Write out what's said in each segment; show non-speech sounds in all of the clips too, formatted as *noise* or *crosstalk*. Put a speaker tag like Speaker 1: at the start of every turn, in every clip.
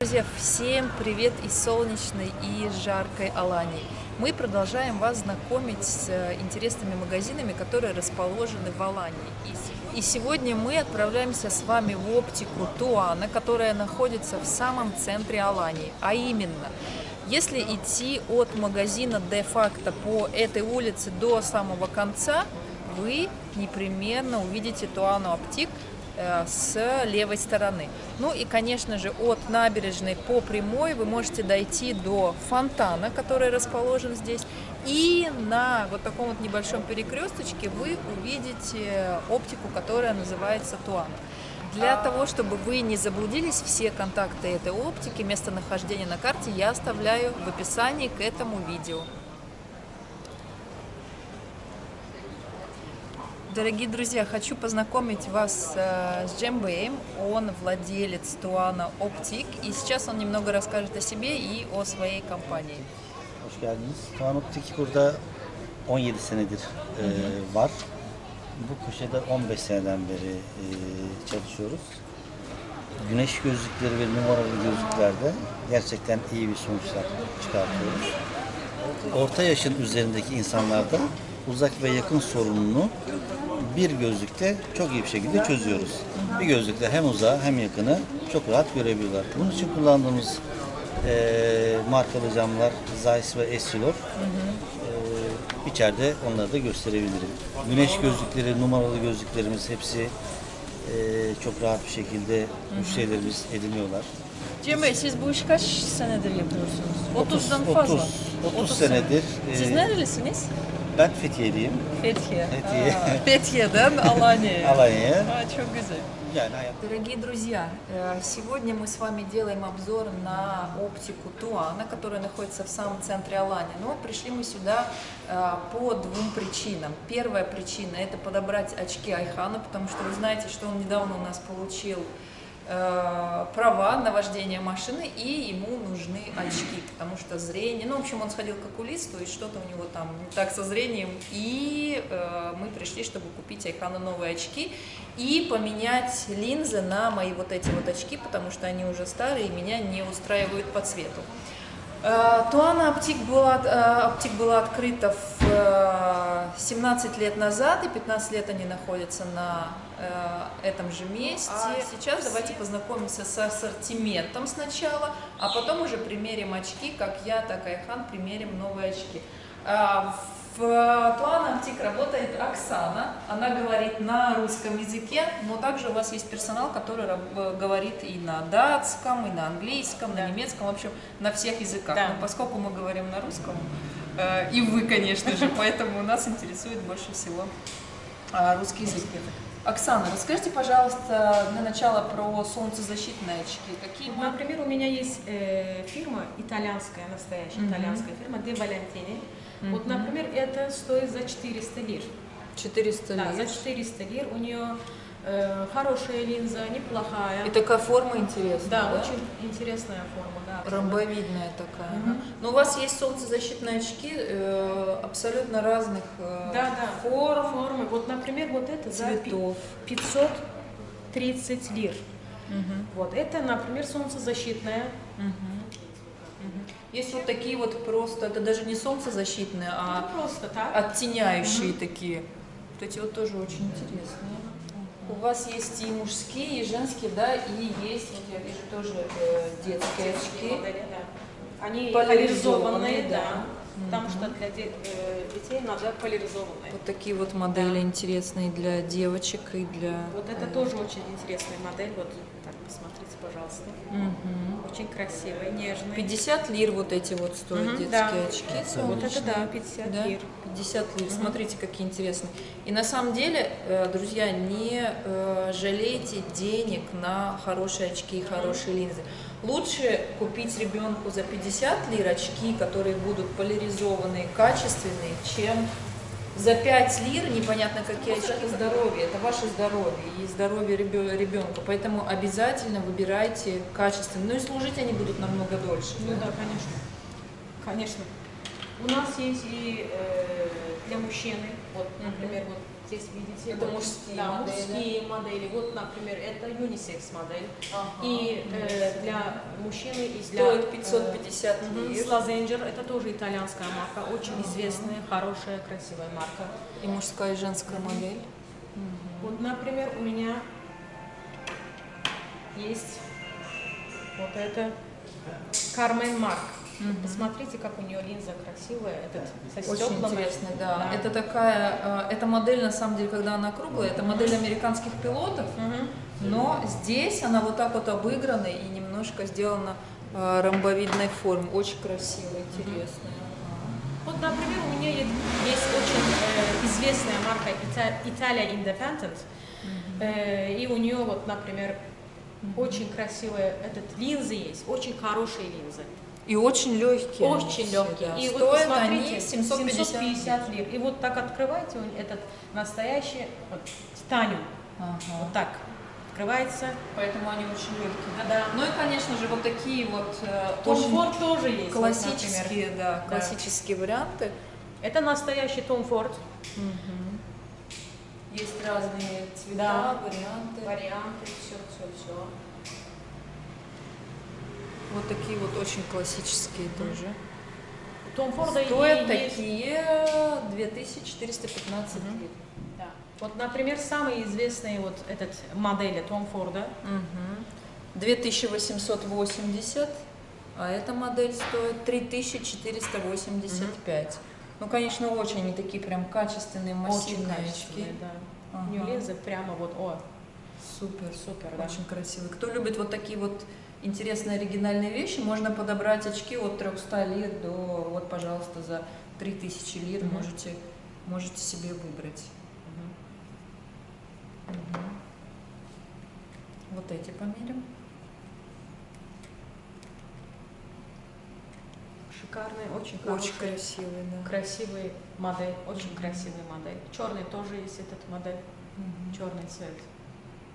Speaker 1: Друзья, всем привет из солнечной и жаркой Алании. Мы продолжаем вас знакомить с э, интересными магазинами, которые расположены в Алании. И сегодня мы отправляемся с вами в оптику Туана, которая находится в самом центре Алании. А именно, если идти от магазина де-факто по этой улице до самого конца, вы непременно увидите Туану Оптик, Э, с левой стороны. Ну и, конечно же, от набережной по прямой вы можете дойти до фонтана, который расположен здесь. И на вот таком вот небольшом перекресточке вы увидите оптику, которая называется Туан. Для того, чтобы вы не заблудились, все контакты этой оптики, местонахождение на карте я оставляю в описании к этому видео. Дорогие друзья, хочу познакомить вас э, с Джембеем. Он владелец Туана Оптик. И сейчас он немного расскажет о себе и о своей компании.
Speaker 2: Hoş geldiniz. Tuan Optik burada 17 senedir e, var. Bu köşede 15 seneden beri e, çalışıyoruz. Güneş gözlükleri ve numaralı gözlüklerde gerçekten iyi bir sonuçlar çıkartıyoruz. Orta yaşın üzerindeki insanlarda uzak ve yakın sorununu bir gözlükte çok iyi bir şekilde çözüyoruz. Bir gözlükte hem uzağı hem yakını çok rahat görebiliyorlar. Bunun için kullandığımız e, markalı camlar Zeiss ve Essilor. E, içeride onları da gösterebilirim. Güneş gözlükleri, numaralı gözlüklerimiz hepsi e, çok rahat bir şekilde müşterilerimiz ediniyorlar.
Speaker 1: Cem Bey siz bu işi kaç senedir yapıyorsunuz? 30'dan
Speaker 2: 30,
Speaker 1: fazla.
Speaker 2: 30, 30 senedir.
Speaker 1: Siz
Speaker 2: e,
Speaker 1: nerelisiniz?
Speaker 2: Ben Fethiye'liyim.
Speaker 1: Fethiye.
Speaker 2: Fethiye.
Speaker 1: Aa, Fethiye'den Alanya'ya.
Speaker 2: Alanya.
Speaker 1: А, çok güzel.
Speaker 2: Yani hayat
Speaker 1: Дорогие друзья, э, сегодня мы с вами делаем обзор на оптику Туана, которая находится в самом центре Алании. Но пришли мы сюда э, по двум причинам. Первая причина – это подобрать очки Айхану, потому что вы знаете, что он недавно у нас получил права на вождение машины, и ему нужны очки, потому что зрение, ну, в общем, он сходил к окулисту, и что-то у него там не так со зрением, и э, мы пришли, чтобы купить Айхану новые очки и поменять линзы на мои вот эти вот очки, потому что они уже старые, и меня не устраивают по цвету. Э, Туана Оптик была, э, Оптик была открыта в э, 17 лет назад, и 15 лет они находятся на э, этом же месте. А сейчас давайте познакомимся с ассортиментом сначала, а потом уже примерим очки, как я, так и Айхан примерим новые очки. А, В Туана Оптик работает Оксана, она говорит на русском языке, но также у вас есть персонал, который говорит и на датском, и на английском, на немецком, в общем, на всех языках.
Speaker 3: Да.
Speaker 1: Но поскольку мы говорим на русском, э, и вы, конечно же, поэтому нас интересует больше всего а, русский язык. Оксана, расскажите, пожалуйста, для начала про солнцезащитные очки. Какие
Speaker 3: Вот, Например, у меня есть э, фирма итальянская, настоящая
Speaker 1: Мгм.
Speaker 3: итальянская фирма De Valentini. Вот,
Speaker 1: Мгм.
Speaker 3: например, это стоит за 400 лир.
Speaker 1: 400
Speaker 3: Да, за
Speaker 1: лир?
Speaker 3: 400 лир. У нее э, хорошая линза, неплохая.
Speaker 1: И такая форма интересная,
Speaker 3: да,
Speaker 1: да?
Speaker 3: очень интересная форма, да.
Speaker 1: Ромбовидная такая.
Speaker 3: Мгм.
Speaker 1: ага. Но у вас есть солнцезащитные очки э, абсолютно разных э,
Speaker 3: Да, да.
Speaker 1: форм,
Speaker 3: Формы. Вот, например, вот это за
Speaker 1: цветов.
Speaker 3: 530 лир.
Speaker 1: Мгм,
Speaker 3: Вот это, например, солнцезащитная.
Speaker 1: мгм. Есть вот такие вот просто, это даже не солнцезащитные,
Speaker 3: Это
Speaker 1: а
Speaker 3: просто так.
Speaker 1: оттеняющие такие. Вот эти вот тоже очень интересные. У вас есть и мужские, и женские, да, и есть, вот я вижу, тоже э, детские очки.
Speaker 3: Они
Speaker 1: поляризованные, да.
Speaker 3: Да. Что для де- э, детей надо поляризованные.
Speaker 1: Вот такие вот модели интересные для девочек и для...
Speaker 3: Вот это тоже очень интересная модель. Вот так, посмотрите, пожалуйста.
Speaker 1: Мгм.
Speaker 3: Очень красивая, нежная.
Speaker 1: 50 лир вот эти вот стоят
Speaker 3: Мгм,
Speaker 1: детские
Speaker 3: да.
Speaker 1: очки
Speaker 3: Вот это
Speaker 1: солнечные.
Speaker 3: да, 50
Speaker 1: Да?
Speaker 3: лир.
Speaker 1: 50 лир. Смотрите, какие интересные. И на самом деле, э, друзья, не э, жалейте денег на хорошие очки и хорошие линзы. Лучше купить ребенку за 50 лир очки, которые будут поляризованные, качественные, чем за 5 лир непонятно какие очки. Это здоровье, это ваше здоровье и здоровье ребенка. Поэтому обязательно выбирайте качественные. Ну и служить они будут намного дольше.
Speaker 3: Ну да, конечно. Конечно. У нас есть и э, для мужчины, вот, например, вот Здесь видите.
Speaker 1: Это
Speaker 3: вот,
Speaker 1: мужские
Speaker 3: да,
Speaker 1: модели.
Speaker 3: мужские модели. Вот, например, это юнисекс модель.
Speaker 1: Ага.
Speaker 3: И э, для мужчины и для...
Speaker 1: Стоит
Speaker 3: э,
Speaker 1: 550
Speaker 3: мгм,
Speaker 1: лир.
Speaker 3: Слазенджер, это тоже итальянская марка, очень известная, хорошая, красивая марка.
Speaker 1: И мужская и женская модель.
Speaker 3: Вот, например, у меня есть вот это Кармен Марк. Посмотрите, как у нее линза красивая, этот со
Speaker 1: Очень интересно, да.
Speaker 3: Да.
Speaker 1: Это такая, э, эта модель на самом деле, когда она круглая, это модель американских пилотов,
Speaker 3: Мгм.
Speaker 1: но здесь она вот так вот обыграна и немножко сделана э, ромбовидной формы. Очень красивая, интересная.
Speaker 3: Вот, например, у меня есть, есть очень э, известная марка Ита- Italia Independent, Э, и у нее вот, например, очень красивая этот линзы есть, очень хорошие линзы,
Speaker 1: И очень легкие.
Speaker 3: очень легкие.
Speaker 1: да.
Speaker 3: И вот
Speaker 1: Стоят
Speaker 3: посмотрите,
Speaker 1: они 750.
Speaker 3: 750 лир. И вот так открываете этот настоящий вот, титаниум,
Speaker 1: Ага.
Speaker 3: вот так открывается.
Speaker 1: Поэтому они очень легкие.
Speaker 3: Да.
Speaker 1: Ну и, конечно же, вот такие вот э,
Speaker 3: Том
Speaker 1: очень
Speaker 3: Форд тоже есть. вот,
Speaker 1: классические,
Speaker 3: например.
Speaker 1: да,
Speaker 3: Да.
Speaker 1: классические варианты.
Speaker 3: Это настоящий Том Форд.
Speaker 1: Есть разные цвета,
Speaker 3: Да.
Speaker 1: варианты.
Speaker 3: Варианты, все, все, все.
Speaker 1: Вот такие вот очень классические тоже.
Speaker 3: Том Форда
Speaker 1: Стоят
Speaker 3: и
Speaker 1: такие 2415 лир.
Speaker 3: Да. Вот, например, самый известный вот этот модель Том Форда.
Speaker 1: Мгм. 2880, а эта модель стоит 3485. Ну, конечно, очень они такие прям качественные,
Speaker 3: Очень
Speaker 1: массивные очки.
Speaker 3: да.
Speaker 1: Ага.
Speaker 3: линзы прямо вот, о,
Speaker 1: Супер,
Speaker 3: супер, да.
Speaker 1: очень красивые. Кто любит вот такие вот интересные оригинальные вещи, можно подобрать очки от 300 лир до, вот, пожалуйста, за 3000 лир
Speaker 3: Мгм.
Speaker 1: можете, можете себе выбрать. Мгм. Вот эти померим.
Speaker 3: Шикарный, очень
Speaker 1: Очень
Speaker 3: хороший,
Speaker 1: красивые, да.
Speaker 3: красивый модель, очень красивый модель. Черный тоже есть этот модель,
Speaker 1: Мгм.
Speaker 3: черный цвет.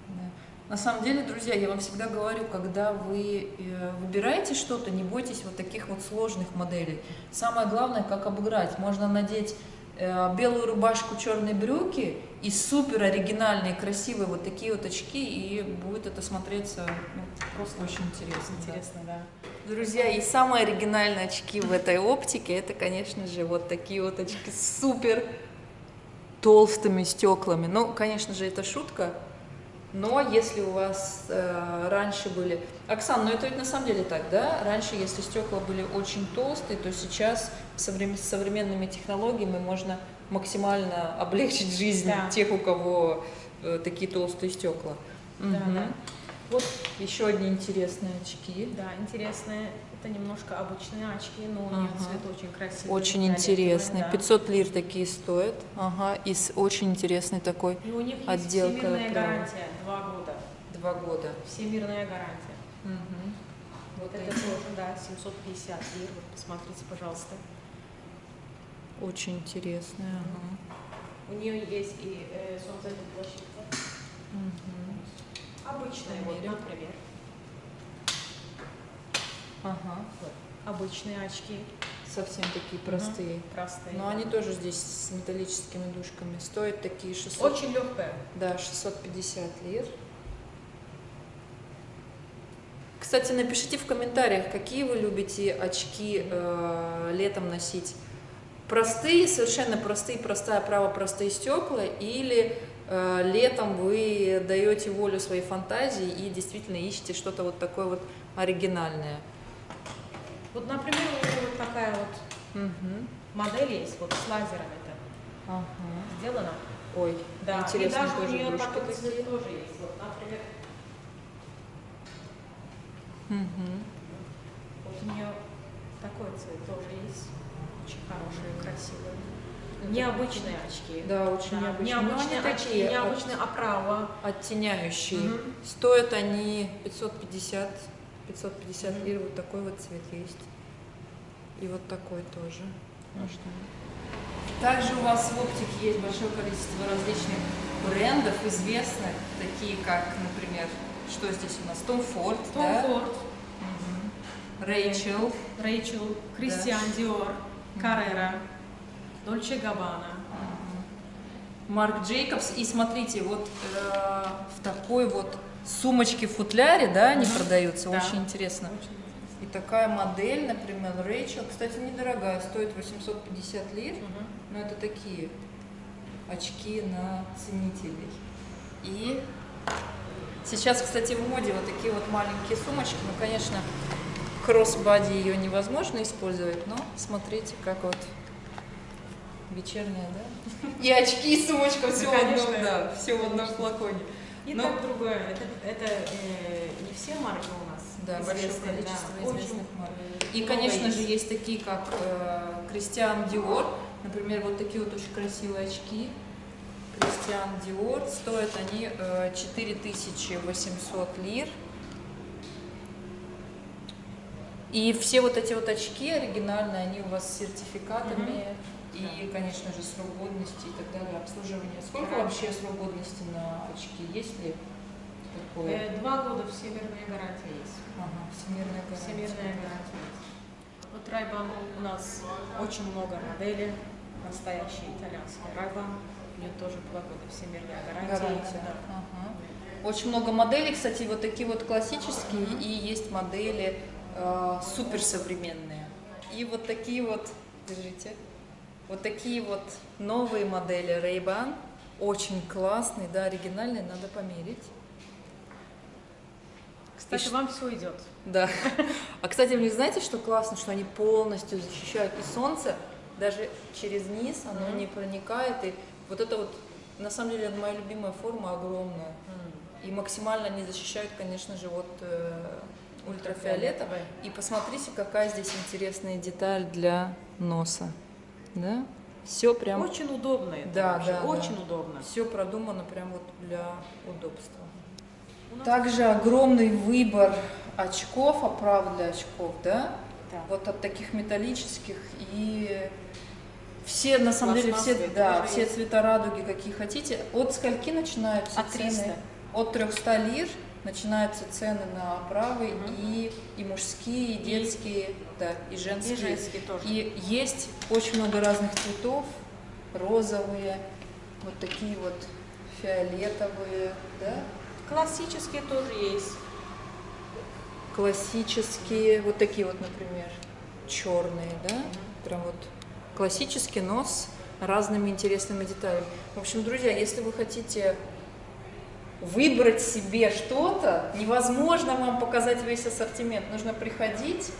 Speaker 1: Да. На самом деле, друзья, я вам всегда говорю, когда вы э, выбираете что-то, не бойтесь вот таких вот сложных моделей. Самое главное, как обыграть. Можно надеть э, белую рубашку, черные брюки и супер оригинальные, красивые вот такие вот очки, и будет это смотреться ну, просто очень интересно. да.
Speaker 3: Интересно, да.
Speaker 1: Друзья, и самые оригинальные очки в этой оптике, это, конечно же, вот такие вот очки с супер толстыми стеклами. Ну, конечно же, это шутка, но если у вас э, раньше были... Оксан, ну это ведь на самом деле так, да? Раньше, если стекла были очень толстые, то сейчас соврем- с современными технологиями можно максимально *laughs* облегчить жизнь
Speaker 3: Да.
Speaker 1: тех, у кого э, такие толстые стекла.
Speaker 3: Да, да.
Speaker 1: Вот еще одни интересные очки.
Speaker 3: Да, интересные. Это немножко обычные очки, но у нее
Speaker 1: Ага.
Speaker 3: цвет очень красивый.
Speaker 1: Очень интересные.
Speaker 3: да.
Speaker 1: 500 лир такие стоят. Ага, и с очень интересный такой.
Speaker 3: И у них есть
Speaker 1: Отделка
Speaker 3: всемирная
Speaker 1: прямо.
Speaker 3: гарантия, два года.
Speaker 1: Два года.
Speaker 3: Всемирная гарантия.
Speaker 1: Мгм.
Speaker 3: Вот это тоже, да, 750 лир. Вот посмотрите, пожалуйста.
Speaker 1: Очень интересные. Ага.
Speaker 3: У нее есть и э, солнцезащитная.
Speaker 1: Мгм.
Speaker 3: Обычная, вот, например.
Speaker 1: Ага.
Speaker 3: Вот, обычные очки.
Speaker 1: Совсем такие простые.
Speaker 3: Простые.
Speaker 1: Но они тоже здесь с металлическими дужками. Стоят такие 600.
Speaker 3: Очень легкая.
Speaker 1: Да, 650 лир. Кстати, напишите в комментариях, какие вы любите очки э, летом носить. Простые, совершенно простые, простая право, простые стекла, или э, летом вы даете волю своей фантазии и действительно ищете что-то вот такое вот оригинальное.
Speaker 3: Вот, например, у нее вот такая вот
Speaker 1: Мгм.
Speaker 3: модель есть, вот с лазером это
Speaker 1: Ага.
Speaker 3: сделано.
Speaker 1: Ой,
Speaker 3: Да,
Speaker 1: интересно,
Speaker 3: и даже у
Speaker 1: тоже
Speaker 3: нее
Speaker 1: дружки
Speaker 3: такой
Speaker 1: такие.
Speaker 3: цвет тоже есть. Вот, например,
Speaker 1: Мгм.
Speaker 3: вот у нее такой цвет тоже есть. Очень хорошие, красивые.
Speaker 1: Это
Speaker 3: Необычные очки.
Speaker 1: Да, очень
Speaker 3: Да,
Speaker 1: необычные. Но
Speaker 3: Необычные
Speaker 1: они
Speaker 3: очки,
Speaker 1: такие,
Speaker 3: необычная оправа.
Speaker 1: оттеняющие.
Speaker 3: Мгм.
Speaker 1: Стоят они 550, 550
Speaker 3: Мгм.
Speaker 1: лир, вот такой вот цвет есть. И вот такой тоже. Можно. Также у вас в оптике есть большое количество различных брендов известных, такие как, например, что здесь у нас? Том Форд,
Speaker 3: Том
Speaker 1: да?
Speaker 3: Форд,
Speaker 1: Рэйчел.
Speaker 3: Рэйчел, Кристиан Диор, Каррера, Дольче Габбана.
Speaker 1: Марк Джейкобс. И смотрите, вот э, в такой вот сумочке в футляре, да, они продаются,
Speaker 3: Да.
Speaker 1: очень интересно. И такая модель, например, Рэйчел, кстати, недорогая, стоит 850 лир, но это такие очки на ценителей. И сейчас, кстати, в моде вот такие вот маленькие сумочки, ну, конечно, кроссбади ее невозможно использовать, но смотрите, как вот вечерняя, да? И очки, и сумочка, все в одном, да, все в одном флаконе.
Speaker 3: И так другое. Это, это э, не все марки у нас.
Speaker 1: Да, большое количество
Speaker 3: да.
Speaker 1: известных
Speaker 3: Очень,
Speaker 1: марок.
Speaker 3: э,
Speaker 1: И, конечно же, есть такие, как Кристиан Диор. Например, вот такие вот очень красивые очки. Кристиан Диор. Стоят они э, 4800 лир. И все вот эти вот очки оригинальные, они у вас с сертификатами. И, конечно же, срок годности и так далее, обслуживание. Сколько вообще срок годности на очки? Есть ли такое?
Speaker 3: Э, Два года всемирная гарантия есть.
Speaker 1: Ага, всемирная гарантия.
Speaker 3: Всемирная гарантия есть. Вот Райбан у нас очень много моделей, настоящие итальянские Райбан. У нее тоже два года всемирная гарантия.
Speaker 1: Гарантия.
Speaker 3: Да.
Speaker 1: Ага. Очень много моделей, кстати, вот такие вот классические, и есть модели э, суперсовременные. И вот такие вот, держите, вот такие вот новые модели Ray-Ban, очень классные, да, оригинальные, надо померить.
Speaker 3: Кстати,
Speaker 1: И
Speaker 3: вам все идет.
Speaker 1: Да. А, кстати, вы знаете, что классно, что они полностью защищают и солнце, даже через низ оно
Speaker 3: Мгм.
Speaker 1: не проникает. И вот это вот, на самом деле, моя любимая форма, огромная. И максимально они защищают, конечно же, от э, ультрафиолета. И посмотрите, какая здесь интересная деталь для носа. Да? Все прям,
Speaker 3: Очень удобно это
Speaker 1: Да,
Speaker 3: вообще,
Speaker 1: да, да.
Speaker 3: очень удобно.
Speaker 1: все продумано прям вот для удобства. Также огромный выбор очков, оправ для очков, да?
Speaker 3: Да.
Speaker 1: Вот от таких металлических и все, на самом деле, все, да, все
Speaker 3: есть.
Speaker 1: цвета радуги, какие хотите. От скольки начинаются
Speaker 3: От 300.
Speaker 1: цены? От 300 лир начинаются цены на оправы
Speaker 3: Мгм.
Speaker 1: и, и мужские, и
Speaker 3: И-
Speaker 1: детские, да, и женские.
Speaker 3: И женские тоже.
Speaker 1: И есть очень много разных цветов, розовые, вот такие вот фиолетовые, да,
Speaker 3: Классические тоже есть.
Speaker 1: классические, вот такие вот, например, черные, да, прям вот классический нос с разными интересными деталями. В общем, друзья, если вы хотите выбрать себе что-то, невозможно вам показать весь ассортимент, нужно приходить,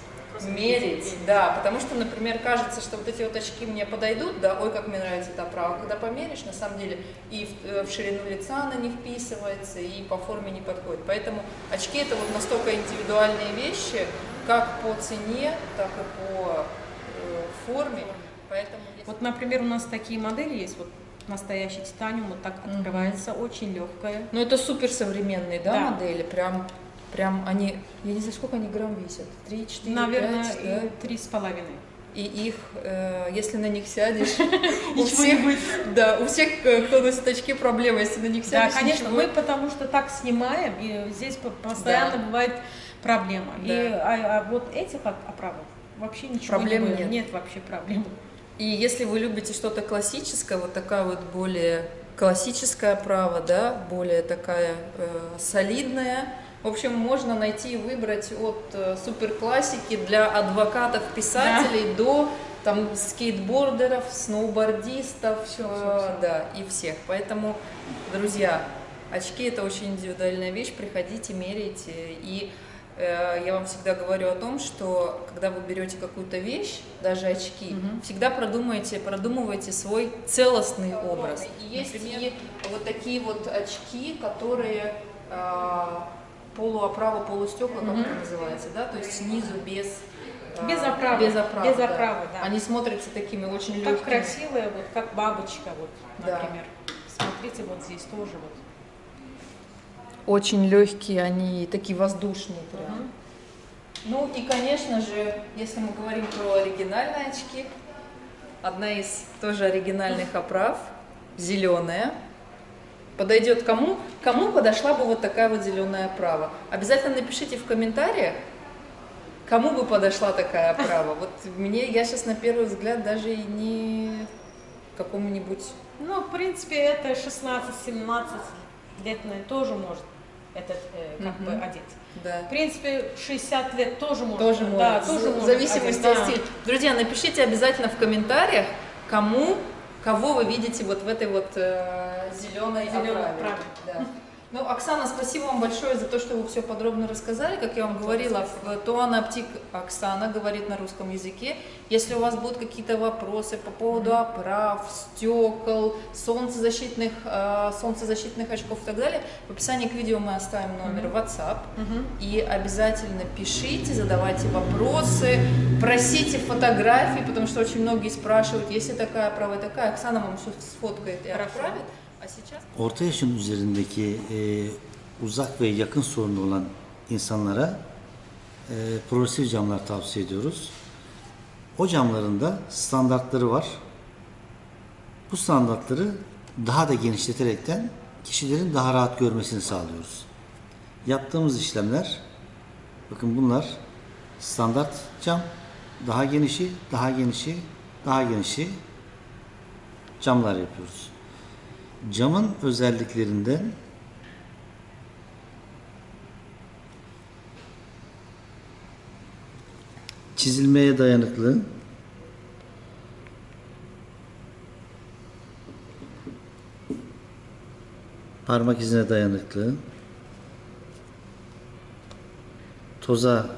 Speaker 1: мерить, да, потому что, например, кажется, что вот эти вот очки мне подойдут, да, ой, как мне нравится эта оправа, когда померишь, на самом деле и в, э, в ширину лица она не вписывается, и по форме не подходит, поэтому очки это вот настолько индивидуальные вещи, как по цене, так и по э, форме, поэтому
Speaker 3: Вот, например, у нас такие модели есть, вот настоящий титаниум, вот так открывается, очень легкая.
Speaker 1: Ну, это супер современные, да,
Speaker 3: Да.
Speaker 1: модели? Прям, прям они, я не знаю, сколько они грамм весят? Три, четыре,
Speaker 3: Наверное,
Speaker 1: пять, да?
Speaker 3: и три с половиной.
Speaker 1: И их, э, если на них сядешь, *laughs* у всех,
Speaker 3: будет.
Speaker 1: да, у всех, э, кто носит очки, проблема, если на них
Speaker 3: Да,
Speaker 1: сядешь.
Speaker 3: конечно,
Speaker 1: ничего-
Speaker 3: мы потому что так снимаем, и здесь по- постоянно
Speaker 1: Да.
Speaker 3: бывает проблема. И,
Speaker 1: Да.
Speaker 3: а, а вот этих оп- оправок вообще ничего
Speaker 1: Проблем
Speaker 3: не было.
Speaker 1: нет.
Speaker 3: Нет вообще проблем.
Speaker 1: И если вы любите что-то классическое, вот такая вот более классическая оправа, да, более такая э, солидная, в общем, можно найти и выбрать от э, суперклассики для адвокатов, писателей до там скейтбордеров, сноубордистов,
Speaker 3: Всё,
Speaker 1: э,
Speaker 3: всё, всё.
Speaker 1: да, и всех. Поэтому, друзья, очки это очень индивидуальная вещь, приходите, меряйте. И я вам всегда говорю о том, что когда вы берете какую-то вещь, даже очки,
Speaker 3: Мгм.
Speaker 1: всегда продумайте, продумывайте свой целостный образ. И есть
Speaker 3: Например?
Speaker 1: и вот такие вот очки, которые э, полуоправа, полустекла, как
Speaker 3: Мгм.
Speaker 1: это называется, да, то есть снизу без э,
Speaker 3: Без оправы.
Speaker 1: без оправы,
Speaker 3: Без
Speaker 1: да.
Speaker 3: оправы, да.
Speaker 1: Они смотрятся такими очень легкими.
Speaker 3: Так красивая, вот как бабочка, вот,
Speaker 1: Да.
Speaker 3: например. Смотрите, вот здесь тоже вот.
Speaker 1: Очень легкие, они такие воздушные прям.
Speaker 3: Мгм.
Speaker 1: Ну и, конечно же, если мы говорим про оригинальные очки, одна из тоже оригинальных оправ, зеленая, подойдет кому? Кому подошла бы вот такая вот зеленая оправа? Обязательно напишите в комментариях, кому бы подошла такая оправа. Вот мне, я сейчас на первый взгляд даже и не какому-нибудь
Speaker 3: Ну, в принципе, это 16-17 летний тоже может этот э, как бы
Speaker 1: Мгм.
Speaker 3: одеть.
Speaker 1: Да.
Speaker 3: В принципе, 60 лет тоже может.
Speaker 1: Тоже
Speaker 3: да,
Speaker 1: может.
Speaker 3: тоже
Speaker 1: в зависимости от
Speaker 3: да.
Speaker 1: стиля. Друзья, напишите обязательно в комментариях, кому, кого вы видите вот в этой вот э, зеленой оправе.
Speaker 3: оправе.
Speaker 1: Да. Ну, Оксана, спасибо вам большое за то, что вы все подробно рассказали. Как я вам говорила, Туана Аптик Оксана говорит на русском языке. Если у вас будут какие-то вопросы по поводу оправ, стекол, солнцезащитных, э, солнцезащитных очков и так далее, в описании к видео мы оставим номер WhatsApp. И обязательно пишите, задавайте вопросы, просите фотографии, потому что очень многие спрашивают, если такая права такая, Оксана вам все сфоткает и отправит. aşacak?
Speaker 2: Orta yaşın üzerindeki e, uzak ve yakın sorunu olan insanlara e, progresif camlar tavsiye ediyoruz. O camların da standartları var. Bu standartları daha da genişleterekten kişilerin daha rahat görmesini sağlıyoruz. Yaptığımız işlemler bakın bunlar standart cam daha genişi, daha genişi, daha genişi camlar yapıyoruz. Camın özelliklerinden çizilmeye dayanıklı, parmak izine dayanıklı, toza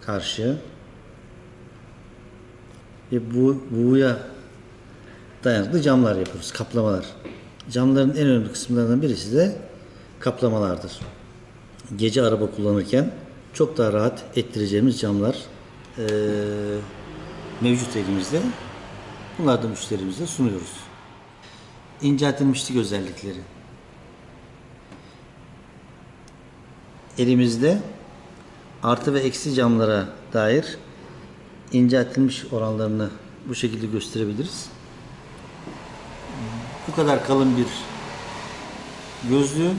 Speaker 2: karşı ve bu buğuya dayanıklı camlar yapıyoruz, kaplamalar. Camların en önemli kısımlarından birisi de kaplamalardır. Gece araba kullanırken çok daha rahat ettireceğimiz camlar eee, mevcut elimizde. Bunları da müşterimize sunuyoruz. İnceltilmişlik özellikleri. Elimizde artı ve eksi camlara dair inceltilmiş oranlarını bu şekilde gösterebiliriz bu kadar kalın bir gözlüğü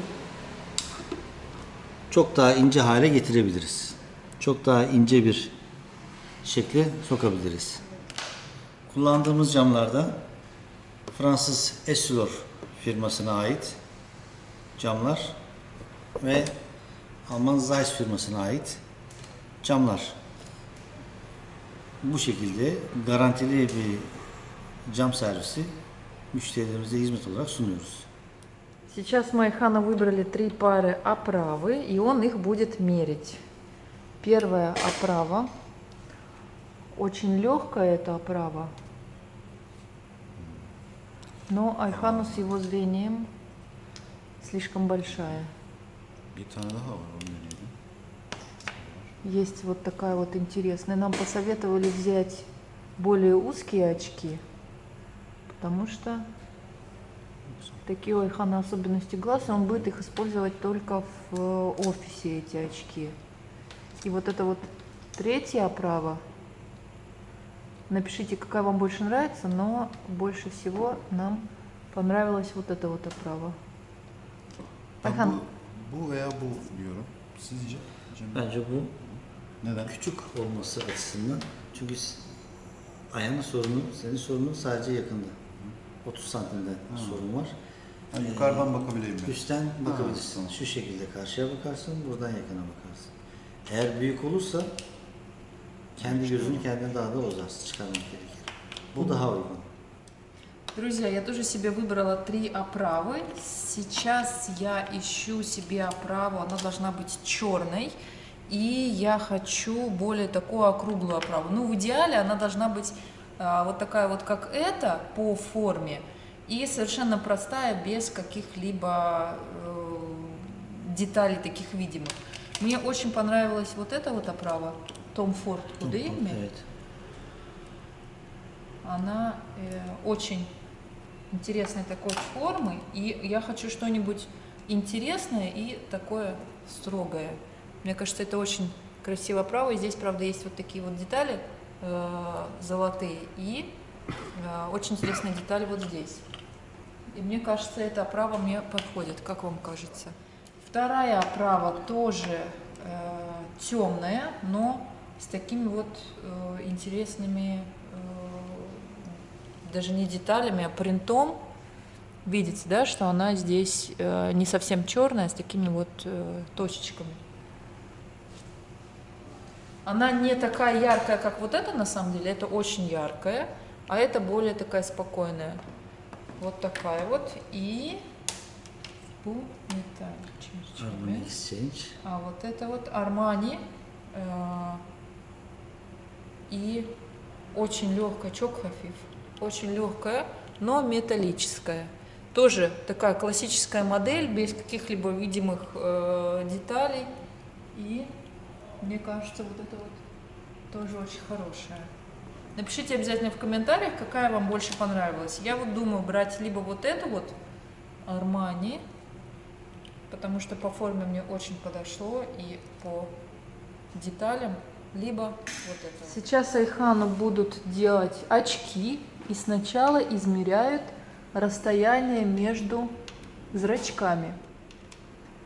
Speaker 2: çok daha ince hale getirebiliriz. Çok daha ince bir şekle sokabiliriz. Kullandığımız camlarda Fransız Essilor firmasına ait camlar ve Alman Zeiss firmasına ait camlar. Bu şekilde garantili bir cam servisi müşterilerimize hizmet olarak sunuyoruz.
Speaker 1: Сейчас мы Айхана выбрали три пары оправы, и он их будет мерить. Первая оправа. Очень легкая эта оправа. Но Айхану с его зрением слишком большая. Есть вот такая вот интересная. Нам посоветовали взять более узкие очки, потому что такие у Айхана особенности глаз, он будет их использовать только в э, офисе, эти очки. И вот это вот третья оправа. Напишите, какая вам больше нравится, но больше всего нам понравилась вот эта вот оправа. Ayhan.
Speaker 4: bu, bu veya bu diyorum. Sizce?
Speaker 2: Bence bu
Speaker 4: Neden?
Speaker 2: küçük olması açısından çünkü ayağının sorunu, senin sorunun sadece yakında. 30 santimde sorun var.
Speaker 4: Ben yukarıdan bakabileyim mi?
Speaker 2: Üstten bakabilirsin. Şu şekilde karşıya bakarsın, buradan yakına bakarsın. Eğer büyük olursa kendi gözünü kendine daha da uzarsın, çıkarmak gerekir. Bu daha uygun.
Speaker 1: Друзья, я тоже себе выбрала три оправы. Сейчас я ищу себе оправу, она должна быть черной. И я хочу более такую округлую оправу. Ну, в идеале она должна быть а, вот такая вот, как эта, по форме. И совершенно простая, без каких-либо э, деталей таких видимых. Мне очень понравилась вот эта вот оправа. Том Форд Худейми.
Speaker 2: Evet.
Speaker 1: Она э, очень интересной такой формы, и я хочу что-нибудь интересное и такое строгое. Мне кажется, это очень красиво право. И здесь, правда, есть вот такие вот детали золотые и э, очень интересная деталь вот здесь. И мне кажется, эта оправа мне подходит. Как вам кажется? Вторая оправа тоже э, темная, но с такими вот э, интересными, э, даже не деталями, а принтом. Видите, да, что она здесь э, не совсем черная, а с такими вот э, точечками. Она не такая яркая, как вот эта на самом деле, это очень яркая, а это более такая спокойная. Вот такая вот. И.
Speaker 2: Exchange.
Speaker 1: А вот это вот Армани. э, И очень легкая, чок хафиф. Очень легкая, но металлическая. Тоже такая классическая модель, без каких-либо видимых э, деталей. И мне кажется, вот это вот тоже очень хорошая. Напишите обязательно в комментариях, какая вам больше понравилась. Я вот думаю брать либо вот эту вот Армани, потому что по форме мне очень подошло и по деталям, либо вот это. Сейчас Айхану будут делать очки и сначала измеряют расстояние между зрачками.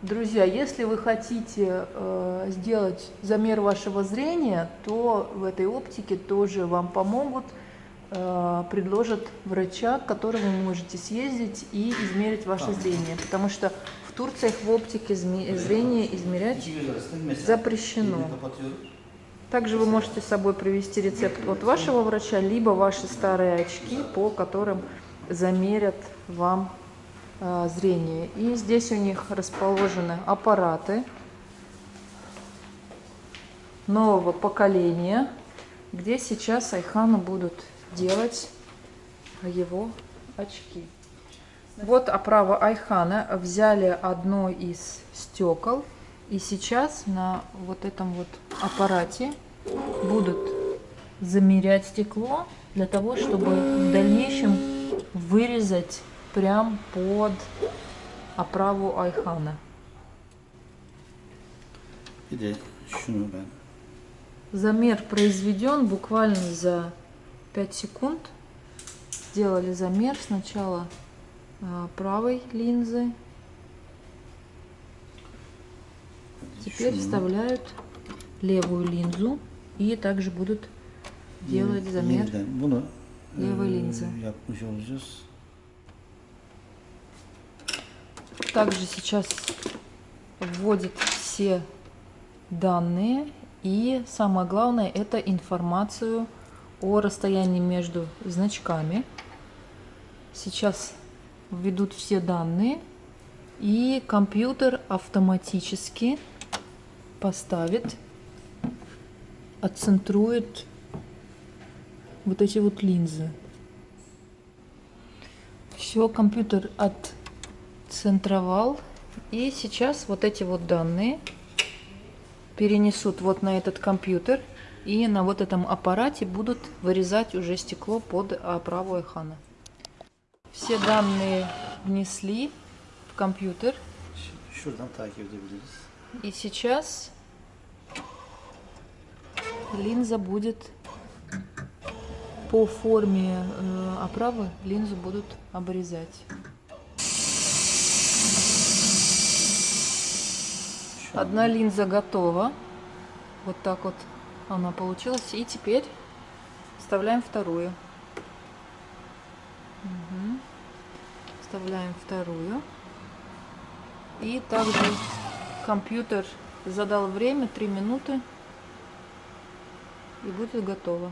Speaker 1: Друзья, если вы хотите э, сделать замер вашего зрения, то в этой оптике тоже вам помогут, э, предложат врача, к которому вы можете съездить и измерить ваше зрение. Потому что в Турции в оптике зрение измерять Запрещено. Также вы можете с собой привести рецепт от вашего врача, либо ваши старые очки, по которым замерят вам э, зрение. И здесь у них расположены аппараты нового поколения, где сейчас Айхану будут делать его очки. Вот оправа Айхана. Взяли одно из стекол. И сейчас на вот этом вот аппарате будут замерять стекло для того, чтобы в дальнейшем вырезать прям под оправу Айхана. Замер произведен буквально за 5 секунд. Сделали замер сначала а, правой линзы. Теперь вставляют левую линзу и также будут делать замер.
Speaker 2: yeniden bunu
Speaker 1: Также сейчас вводит все данные и самое главное это информацию о расстоянии между значками. Сейчас введут все данные и компьютер автоматически поставит, отцентрует вот эти вот линзы. Все, компьютер отцентровал. И сейчас вот эти вот данные перенесут вот на этот компьютер. И на вот этом аппарате будут вырезать уже стекло под оправу Айхана. Все данные внесли в компьютер. И сейчас линза будет по форме э, оправы линзу будут обрезать. Одна линза готова. Вот так вот она получилась. И теперь вставляем вторую. Мгм. Вставляем вторую. И также компьютер задал время 3 минуты и будет готово.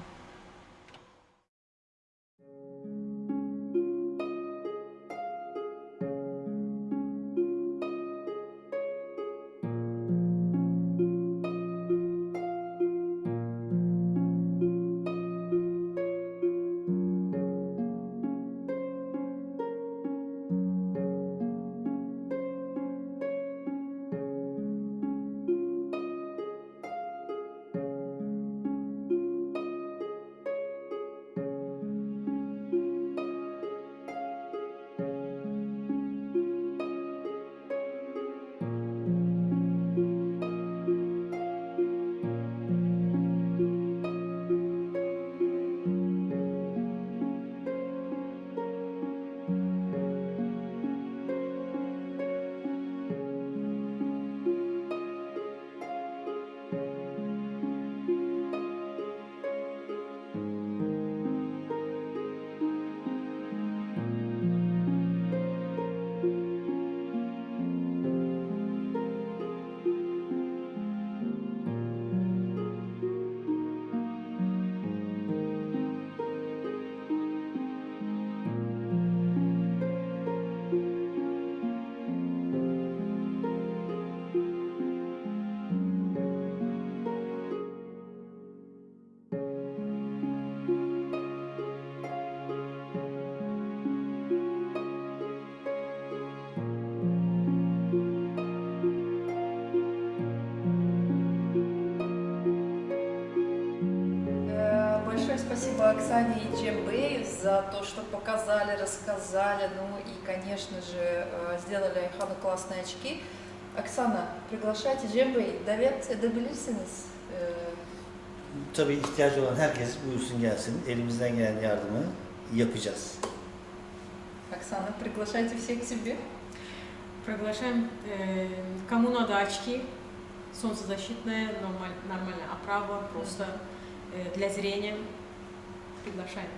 Speaker 1: За то, что показали, рассказали, ну и, конечно же, э, сделали Айхану классные очки. Оксana, приглашайте Cembe'yi davet edebilirsiniz.
Speaker 2: Tabii ihtiyacı olan herkes buyursun gelsin. Elimizden gelen yardımı yapacağız.
Speaker 1: Оксана, приглашайте всех к себе.
Speaker 3: Приглашаем, э, кому надо очки, солнцезащитная, нормаль- нормальная оправа, просто э, для зрения. Приглашаем.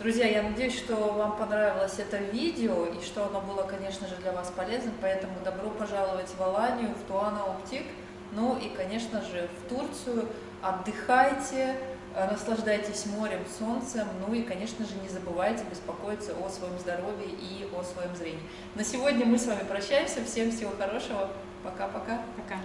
Speaker 1: Друзья, я надеюсь, что вам понравилось это видео и что оно было, конечно же, для вас полезным, поэтому добро пожаловать в Аланию, в Туана Оптик, ну и, конечно же, в Турцию. Отдыхайте, наслаждайтесь морем, солнцем, ну и, конечно же, не забывайте беспокоиться о своем здоровье и о своем зрении. На сегодня мы с вами прощаемся, всем всего хорошего, пока-пока.
Speaker 3: Пока.